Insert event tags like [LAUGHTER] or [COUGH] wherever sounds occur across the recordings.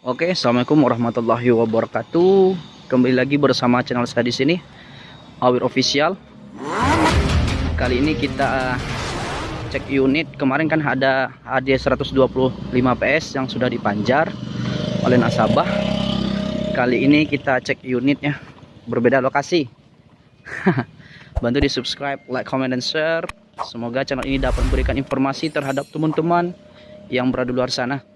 Oke, assalamualaikum warahmatullahi wabarakatuh. Kembali lagi bersama channel saya di sini, Awir Official. Kali ini kita uh, cek unit. Kemarin kan ada AD 125 PS yang sudah dipanjar oleh nasabah. Kali ini kita cek unitnya, berbeda lokasi. [LAUGHS] Bantu di subscribe, like, comment, dan share. Semoga channel ini dapat memberikan informasi terhadap teman-teman yang berada di luar sana.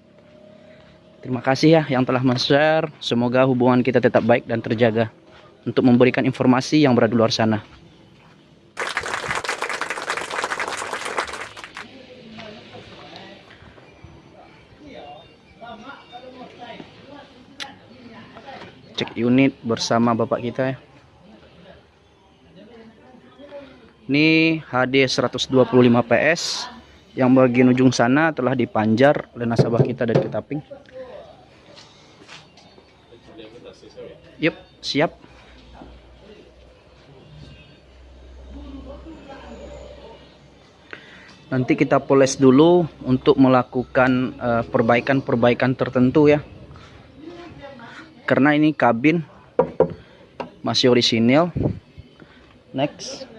Terima kasih ya yang telah men-share. Semoga hubungan kita tetap baik dan terjaga untuk memberikan informasi yang berada di luar sana. Cek unit bersama bapak kita ya. Ini HD 125 PS yang bagian ujung sana telah dipanjar oleh nasabah kita dari Ketaping. Yup, siap. Nanti kita poles dulu untuk melakukan eh, perbaikan-perbaikan uh, tertentu ya. Karena ini kabin masih orisinil. Next.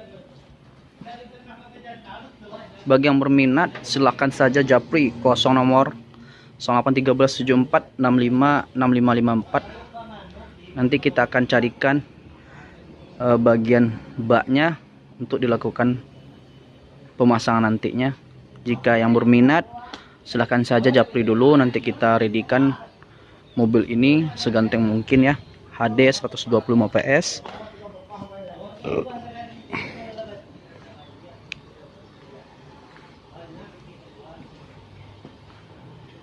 Bagi yang berminat silahkan saja japri 0 nomor 081374 nanti kita akan carikan uh, bagian baknya untuk dilakukan pemasangan nantinya. Jika yang berminat silahkan saja japri dulu. Nanti kita readykan mobil ini seganteng mungkin ya. HD 125 PS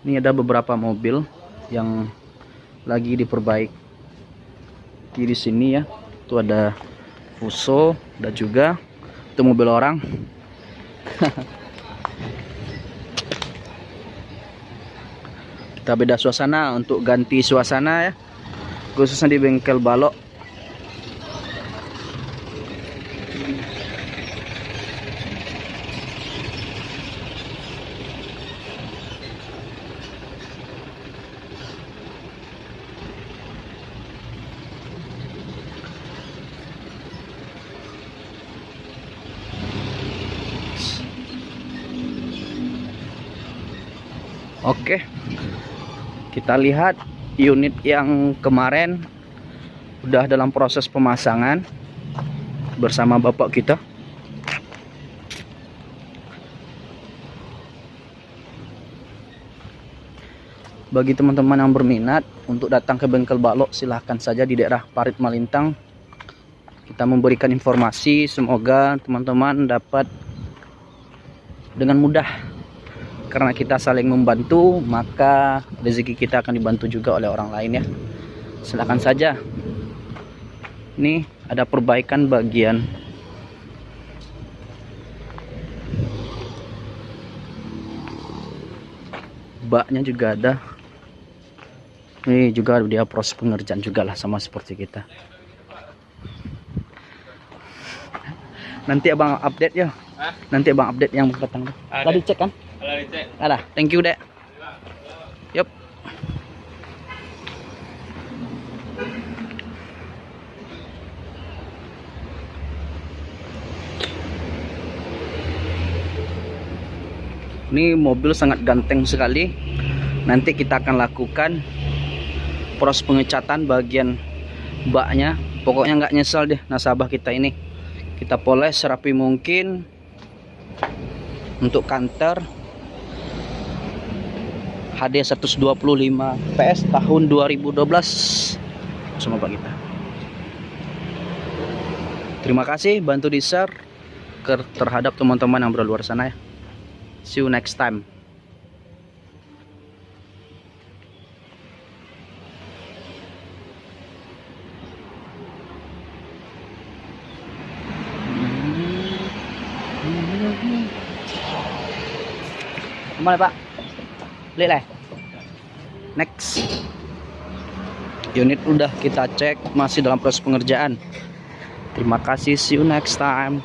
ini ada beberapa mobil yang lagi diperbaiki di sini ya. Itu ada Fuso dan juga. Itu mobil orang. [LAUGHS] Kita beda suasana untuk ganti suasana ya. Khususnya di bengkel balok Oke. Kita lihat unit yang kemarin udah dalam proses pemasangan bersama bapak kita. Bagi teman-teman yang berminat untuk datang ke bengkel balok silahkan saja di daerah Parit Malintang. Kita memberikan informasi semoga teman-teman dapat dengan mudah karena kita saling membantu maka rezeki kita akan dibantu juga oleh orang lain ya. Silakan saja. Ini ada perbaikan bagian. Baknya juga ada. Ini juga dia proses pengerjaan juga lah sama seperti kita. Nanti abang update ya. Nanti abang update yang datang. Tadi cek kan Alah, thank you, Dek. Yup. Ini mobil sangat ganteng sekali. Nanti kita akan lakukan proses pengecatan bagian baknya. Pokoknya nggak nyesal deh nasabah kita ini. Kita poles serapi mungkin untuk kantor HD 125 PS tahun 2012 sama Pak kita? Terima kasih bantu di share terhadap teman-teman yang berada luar sana ya. See you next time. Mana Pak? Lah next. Unit udah kita cek masih dalam proses pengerjaan. Terima kasih see you next time